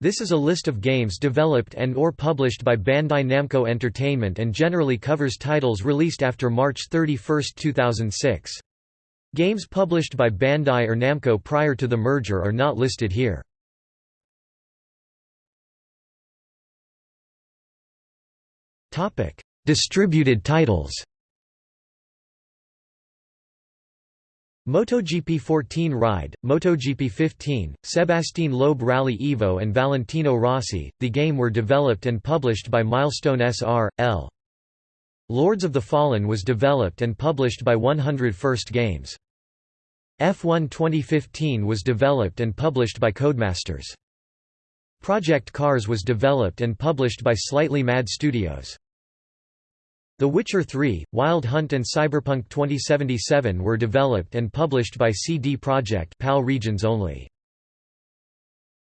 This is a list of games developed and or published by Bandai Namco Entertainment and generally covers titles released after March 31, 2006. Games published by Bandai or Namco prior to the merger are not listed here. Distributed titles MotoGP 14 Ride, MotoGP 15, Sebastien Loeb Rally Evo and Valentino Rossi, the game were developed and published by Milestone S.R.L. Lords of the Fallen was developed and published by 100 First Games. F1 2015 was developed and published by Codemasters. Project Cars was developed and published by Slightly Mad Studios. The Witcher 3, Wild Hunt and Cyberpunk 2077 were developed and published by CD Projekt PAL regions only.